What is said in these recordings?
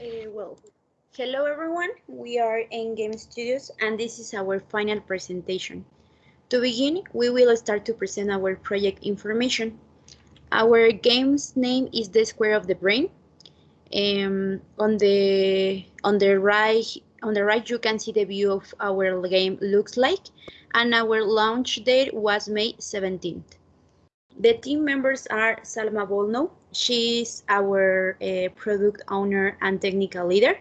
Uh, well, hello everyone. We are in Game Studios and this is our final presentation. To begin, we will start to present our project information. Our game's name is The Square of the Brain. Um, on the on the right on the right you can see the view of our game looks like and our launch date was May 17th. The team members are Salma Bolno. She's our uh, product owner and technical leader.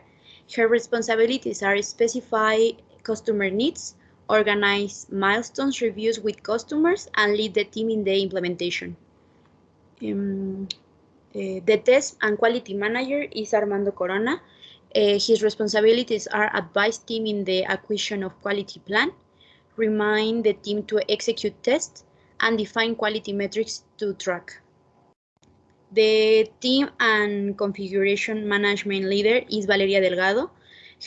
Her responsibilities are specify customer needs, organize milestones reviews with customers, and lead the team in the implementation. Um, uh, the test and quality manager is Armando Corona. Uh, his responsibilities are advise team in the acquisition of quality plan, remind the team to execute tests, and define quality metrics to track. The team and configuration management leader is Valeria Delgado.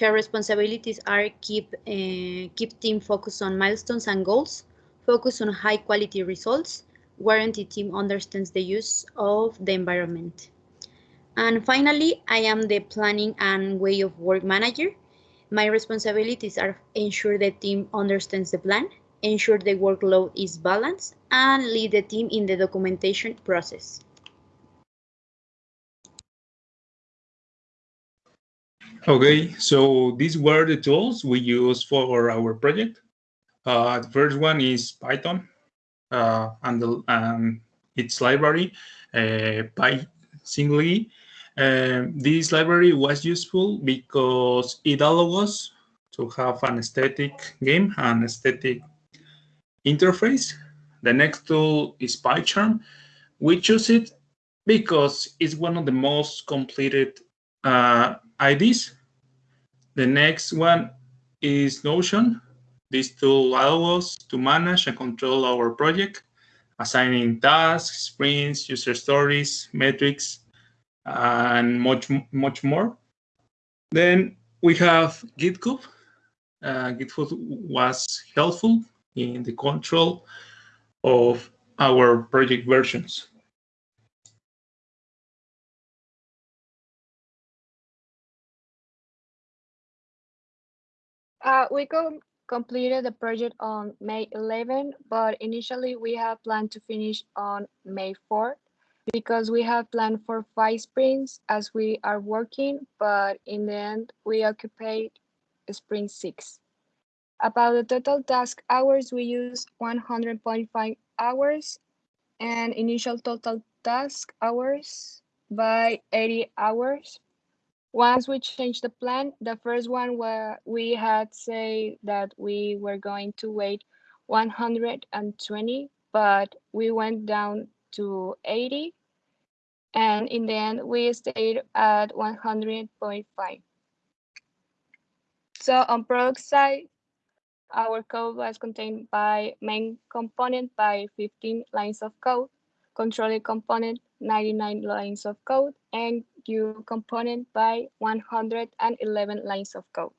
Her responsibilities are keep, uh, keep team focused on milestones and goals, focus on high quality results, warranty team understands the use of the environment. And finally, I am the planning and way of work manager. My responsibilities are ensure the team understands the plan, ensure the workload is balanced, and lead the team in the documentation process. Okay, so these were the tools we use for our project. Uh, the first one is Python uh, and, the, and, its library, uh, PySingly. Um, this library was useful because it allows us to have an aesthetic game and aesthetic interface. The next tool is PyCharm. We choose it because it's one of the most completed uh, IDEs. The next one is Notion. This tool allows us to manage and control our project, assigning tasks, sprints, user stories, metrics, and much, much more. Then we have GitHub. Uh, GitHub was helpful in the control of our project versions. Uh, we com completed the project on May 11, but initially we have planned to finish on May 4 because we have planned for five sprints as we are working, but in the end we occupied sprint six. About the total task hours, we use 100.5 hours and initial total task hours by 80 hours once we changed the plan, the first one where we had say that we were going to wait 120, but we went down to 80. And in the end, we stayed at 100.5. So on product side, our code was contained by main component by 15 lines of code, controller component 99 lines of code, and Q component by 111 lines of code.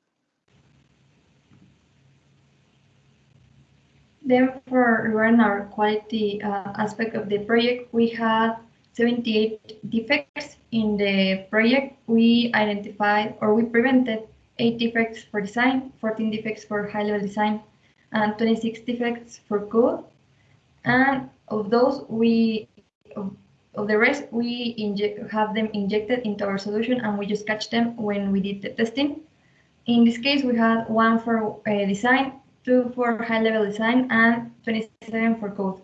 Then for run our quality uh, aspect of the project, we had 78 defects in the project. We identified or we prevented 8 defects for design, 14 defects for high-level design, and 26 defects for code. And of those, we of the rest, we have them injected into our solution and we just catch them when we did the testing. In this case, we had one for uh, design, two for high-level design, and 27 for code.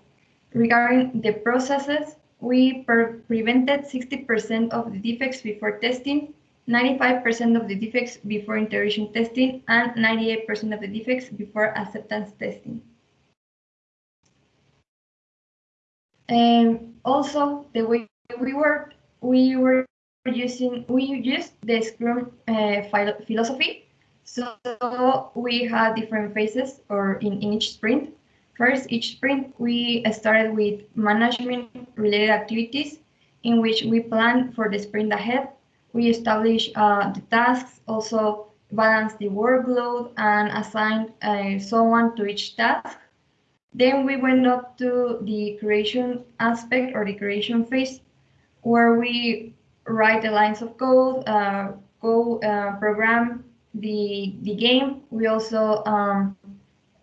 Regarding the processes, we prevented 60% of the defects before testing, 95% of the defects before integration testing, and 98% of the defects before acceptance testing. And also the way we work, we were using, we used the Scrum uh, philosophy. So we had different phases or in, in each sprint. First, each sprint, we started with management related activities in which we plan for the sprint ahead. We establish uh, the tasks, also balance the workload and assign uh, someone to each task. Then we went up to the creation aspect or the creation phase, where we write the lines of code, uh, co uh, program the the game. We also um,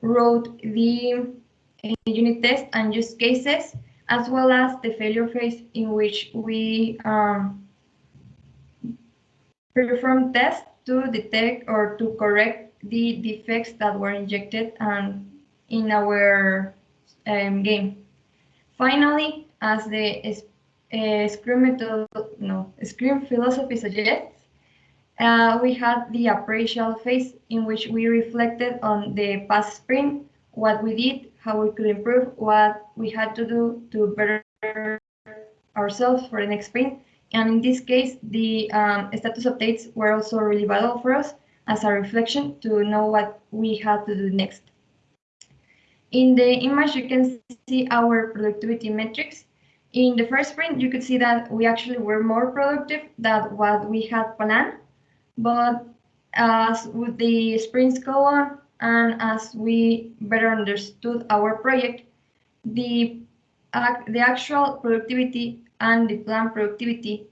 wrote the uh, unit test and use cases, as well as the failure phase in which we um, perform tests to detect or to correct the defects that were injected um, in our um, game. Finally, as the uh, Scrum method, no, Scrum philosophy suggests, uh, we had the appraisal phase in which we reflected on the past sprint, what we did, how we could improve, what we had to do to better ourselves for the next sprint. And in this case, the um, status updates were also really valuable for us as a reflection to know what we had to do next. In the image, you can see our productivity metrics. In the first sprint, you could see that we actually were more productive than what we had planned. But as with the sprints go on, and as we better understood our project, the, uh, the actual productivity and the plant productivity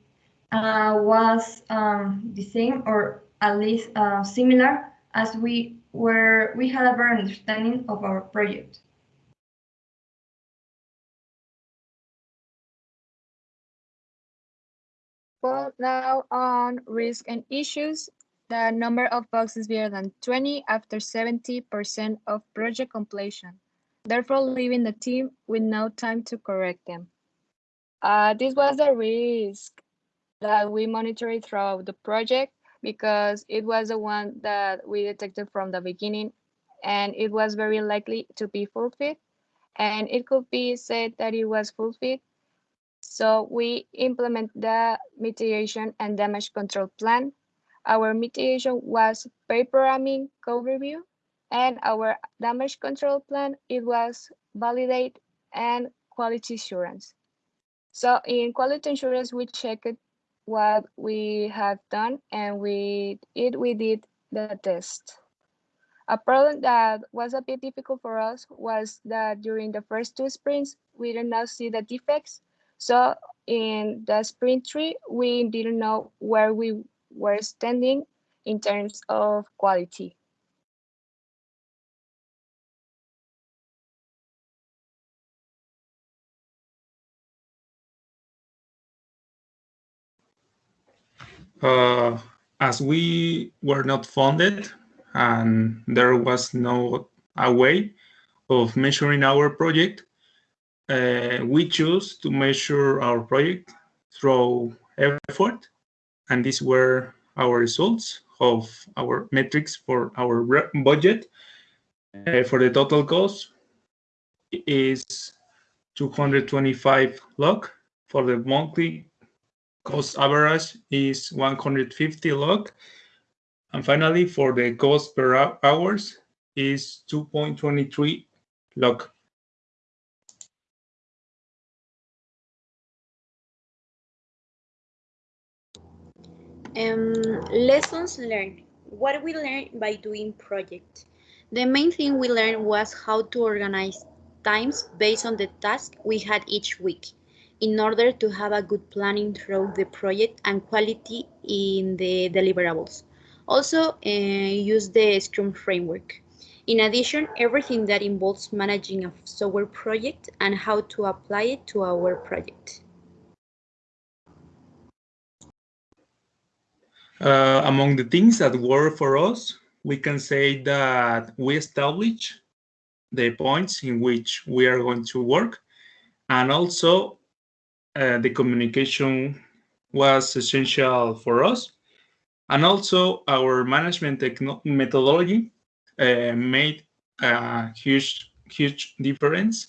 uh, was um, the same or at least uh, similar as we were we had a better understanding of our project. Well, now on risk and issues, the number of bugs is bigger than 20 after 70% of project completion, therefore leaving the team with no time to correct them. Uh, this was the risk that we monitored throughout the project because it was the one that we detected from the beginning and it was very likely to be fulfilled and it could be said that it was fulfilled. So we implement the mitigation and damage control plan. Our mitigation was programming code review and our damage control plan, it was validate and quality assurance. So in quality assurance, we checked what we have done and we it we did the test. A problem that was a bit difficult for us was that during the first two sprints, we did not see the defects. So in the sprint three, we didn't know where we were standing in terms of quality. Uh, as we were not funded and there was no a way of measuring our project, uh, we chose to measure our project through effort, and these were our results of our metrics for our budget. Uh, for the total cost is 225 log. For the monthly cost average is 150 log. And finally, for the cost per hours is 2.23 log. Um, lessons learned. What we learned by doing project. The main thing we learned was how to organize times based on the task we had each week in order to have a good planning throughout the project and quality in the deliverables. Also, uh, use the Scrum framework. In addition, everything that involves managing a software project and how to apply it to our project. Uh, among the things that work for us, we can say that we establish the points in which we are going to work and also uh, the communication was essential for us. And also our management methodology uh, made a huge, huge difference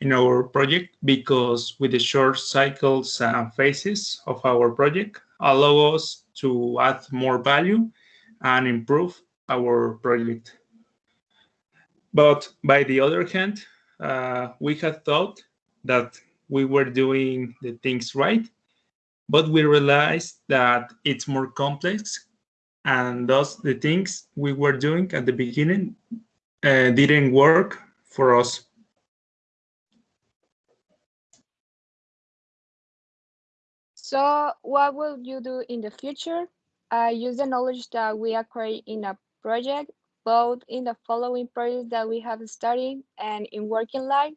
in our project because with the short cycles and phases of our project allow us to add more value and improve our project. But by the other hand, uh, we had thought that we were doing the things right, but we realized that it's more complex and thus the things we were doing at the beginning uh, didn't work for us. So what will you do in the future? I use the knowledge that we acquire in a project, both in the following projects that we have studied and in working life.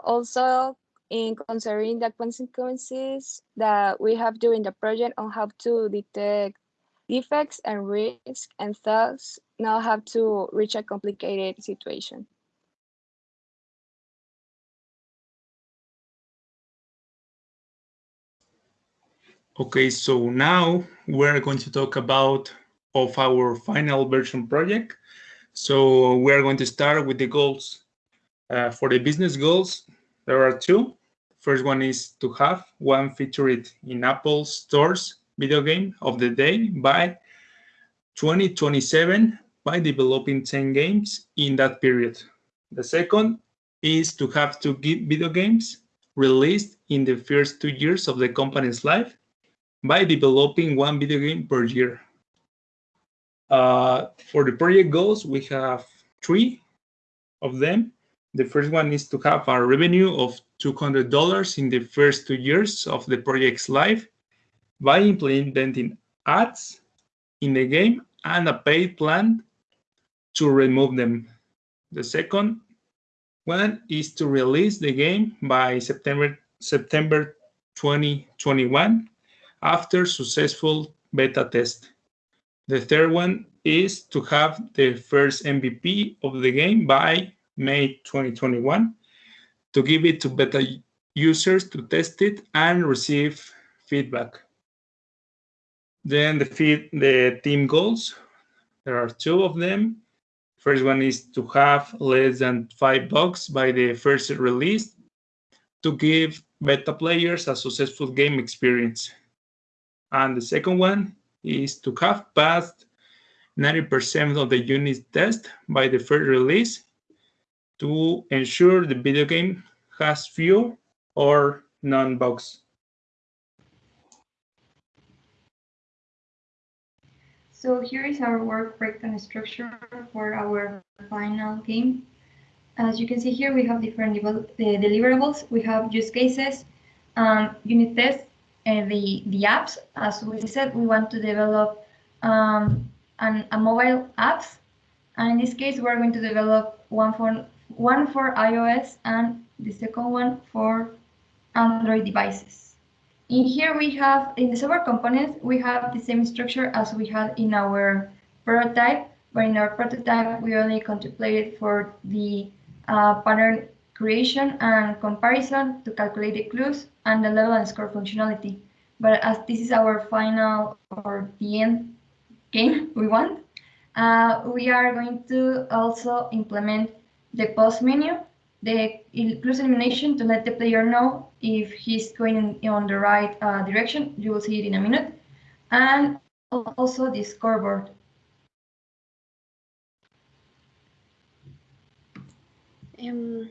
Also, in considering the consequences that we have during the project on how to detect defects and risks, and thus not have to reach a complicated situation. Okay, so now we're going to talk about of our final version project. So we're going to start with the goals. Uh, for the business goals, there are two. First one is to have one featured in Apple stores video game of the day by 2027 by developing 10 games in that period. The second is to have two video games released in the first two years of the company's life by developing one video game per year. Uh, for the project goals, we have three of them. The first one is to have a revenue of $200 in the first two years of the project's life by implementing ads in the game and a paid plan to remove them. The second one is to release the game by September September 2021 after successful beta test. The third one is to have the first MVP of the game by May 2021 to give it to beta users to test it and receive feedback. Then the feed, the team goals. There are two of them. First one is to have less than five bugs by the first release to give beta players a successful game experience. And the second one is to have passed 90% of the unit test by the first release to ensure the video game has few or none bugs. So here is our work breakdown structure for our final game. As you can see here, we have different deliverables. We have use cases, um, unit tests, and the, the apps. As we said, we want to develop um, an, a mobile apps. And in this case, we're going to develop one for, one for iOS and the second one for Android devices. In here we have, in the software components, we have the same structure as we had in our prototype, but in our prototype, we only contemplated for the uh, pattern creation and comparison to calculate the clues and the level and score functionality. But as this is our final or the end game we want, uh, we are going to also implement the pause menu the clues elimination to let the player know if he's going in, on the right uh, direction. You will see it in a minute. And also the scoreboard. Um,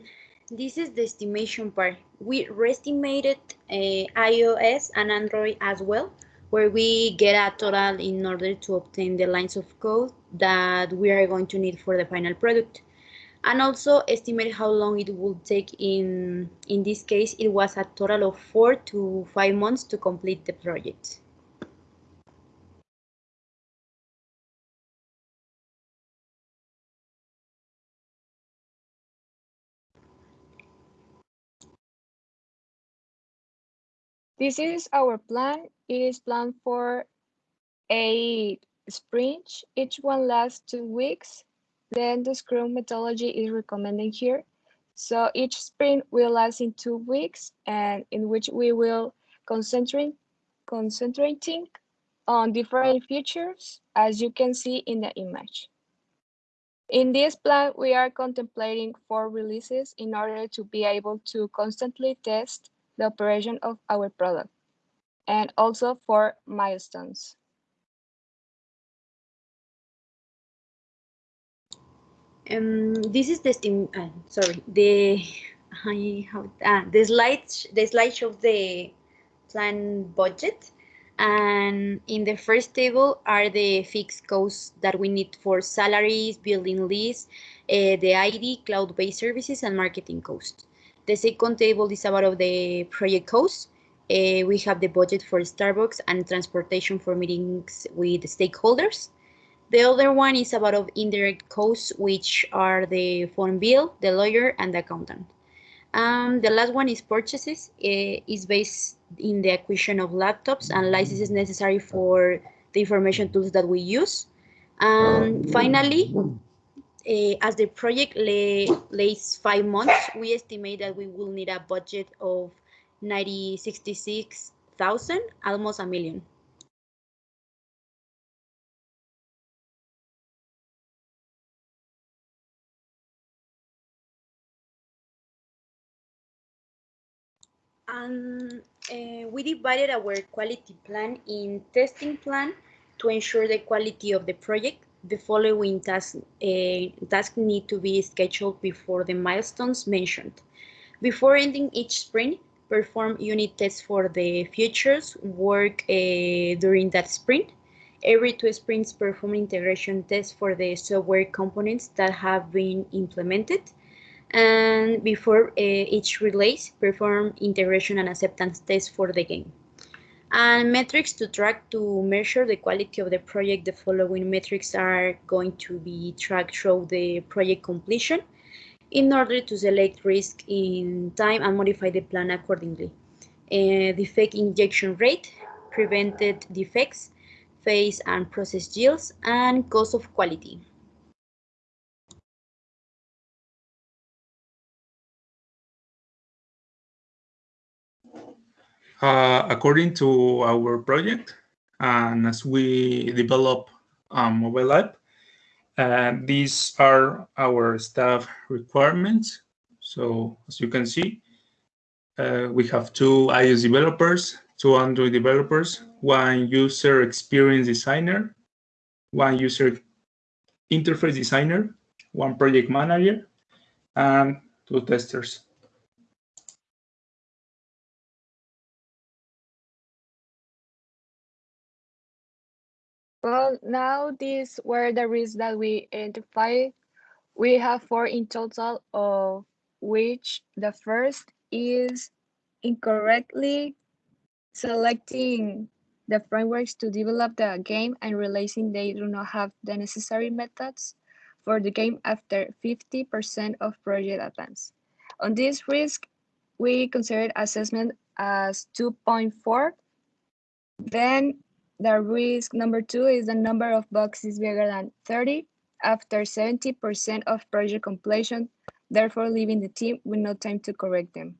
this is the estimation part. We re-estimated uh, iOS and Android as well, where we get a total in order to obtain the lines of code that we are going to need for the final product and also estimate how long it will take in in this case it was a total of four to five months to complete the project This is our plan. It is planned for a sprint. Each one lasts two weeks. Then the Scrum methodology is recommended here. So each sprint will last in two weeks and in which we will concentrate concentrating on different features as you can see in the image. In this plan, we are contemplating four releases in order to be able to constantly test the operation of our product and also for milestones. Um, this is the steam. Uh, sorry, the I have ah, the slide the slide shows the plan budget, and in the first table are the fixed costs that we need for salaries, building lease, uh, the ID, cloud-based services, and marketing costs. The second table is about the project costs. Uh, we have the budget for Starbucks and transportation for meetings with stakeholders. The other one is about of indirect costs, which are the phone bill, the lawyer, and the accountant. Um, the last one is purchases. Uh, is based in the acquisition of laptops and licenses necessary for the information tools that we use. Um, finally, uh, as the project lay, lays five months, we estimate that we will need a budget of 90, 66,000, almost a million. Uh, we divided our quality plan in testing plan to ensure the quality of the project. The following tasks uh, task need to be scheduled before the milestones mentioned. Before ending each sprint, perform unit tests for the features work uh, during that sprint. Every two sprints, perform integration tests for the software components that have been implemented and before uh, each release, perform integration and acceptance tests for the game. And metrics to track to measure the quality of the project. The following metrics are going to be tracked through the project completion in order to select risk in time and modify the plan accordingly. Uh, defect injection rate, prevented defects, phase and process yields, and cost of quality. Uh, according to our project, and as we develop a mobile app, uh, these are our staff requirements. So as you can see, uh, we have two iOS developers, two Android developers, one user experience designer, one user interface designer, one project manager, and two testers. Well, now these were the risks that we identified. We have four in total, of which the first is incorrectly selecting the frameworks to develop the game and realizing they do not have the necessary methods for the game after 50% of project advance. On this risk, we considered assessment as 2.4. Then the risk number two is the number of boxes bigger than 30 after 70% of project completion, therefore leaving the team with no time to correct them.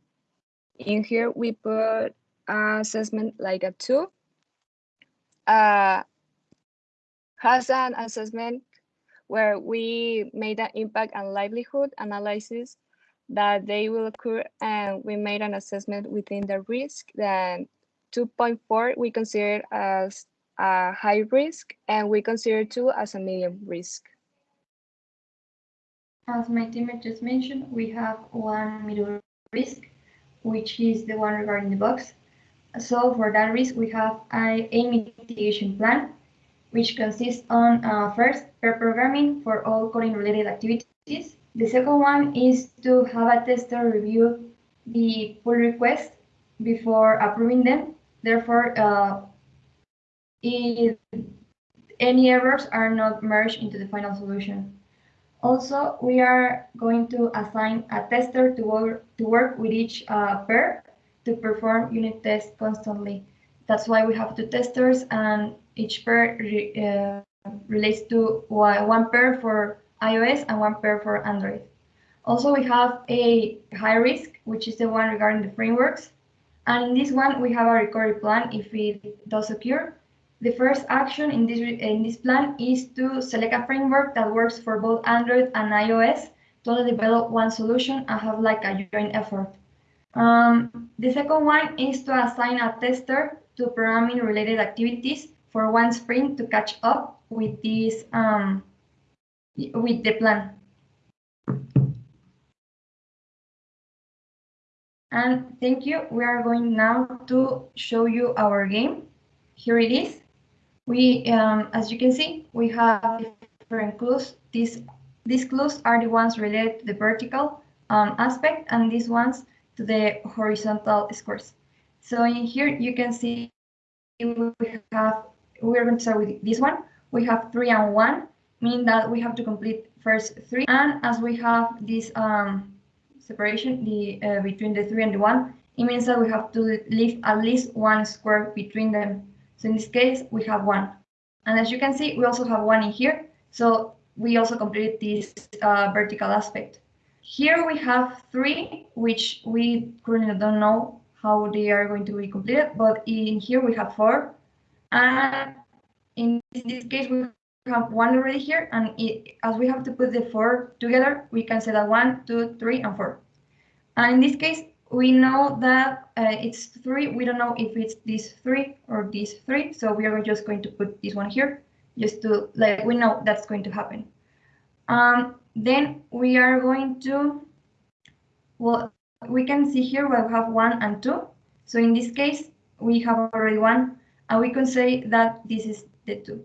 In here, we put assessment like a two. Uh, has an assessment where we made an impact and livelihood analysis that they will occur and we made an assessment within the risk then 2.4 we consider as a high risk and we consider 2 as a medium risk. As my teammate just mentioned, we have one middle risk, which is the one regarding the box. So for that risk, we have a, mitigation plan, which consists on uh, first pair programming for all coding related activities. The second one is to have a tester review the pull request before approving them. Therefore, uh, any errors are not merged into the final solution. Also, we are going to assign a tester to work, to work with each uh, pair to perform unit tests constantly. That's why we have two testers and each pair re, uh, relates to one pair for iOS and one pair for Android. Also, we have a high risk, which is the one regarding the frameworks. And in this one, we have a recovery plan if it does occur. The first action in this, in this plan is to select a framework that works for both Android and iOS to develop one solution and have like a joint effort. Um, the second one is to assign a tester to programming related activities for one sprint to catch up with this um, with the plan. And thank you. We are going now to show you our game. Here it is. We, um, as you can see, we have different clues. These, these clues are the ones related to the vertical um, aspect and these ones to the horizontal scores. So in here, you can see we have, we're going to start with this one. We have three and one, meaning that we have to complete first three. And as we have this um, separation the uh, between the three and the one, it means that we have to leave at least one square between them. So in this case, we have one. And as you can see, we also have one in here. So we also completed this uh, vertical aspect. Here we have three, which we currently don't know how they are going to be completed, but in here we have four. And in this case, we have one already here, and it, as we have to put the four together, we can say that one, two, three, and four. And in this case, we know that uh, it's three. We don't know if it's this three or this three, so we are just going to put this one here, just to like we know that's going to happen. Um, then we are going to, well, we can see here we have one and two. So in this case, we have already one, and we can say that this is the two.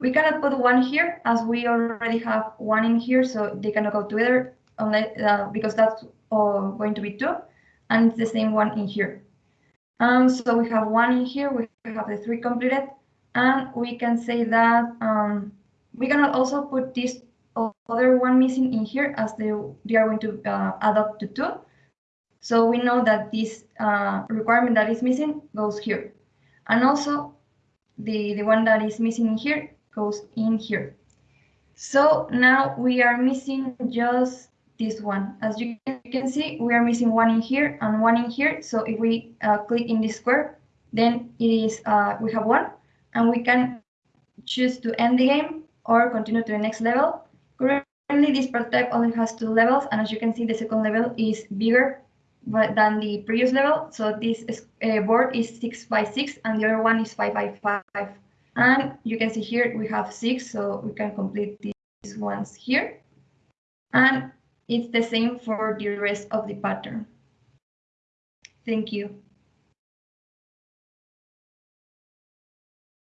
We cannot put one here as we already have one in here, so they cannot go together unless, uh, because that's uh, going to be two, and it's the same one in here. Um, so we have one in here, we have the three completed, and we can say that um, we cannot also put this other one missing in here as they, they are going to uh, add up to two. So we know that this uh, requirement that is missing goes here. And also the, the one that is missing in here goes in here. So now we are missing just this one. As you can see, we are missing one in here and one in here. So if we uh, click in this square, then it is uh, we have one and we can choose to end the game or continue to the next level Currently, this prototype only has two levels, and as you can see, the second level is bigger but than the previous level. So this uh, board is six by six, and the other one is five by five. And you can see here we have six, so we can complete these ones here. And it's the same for the rest of the pattern. Thank you.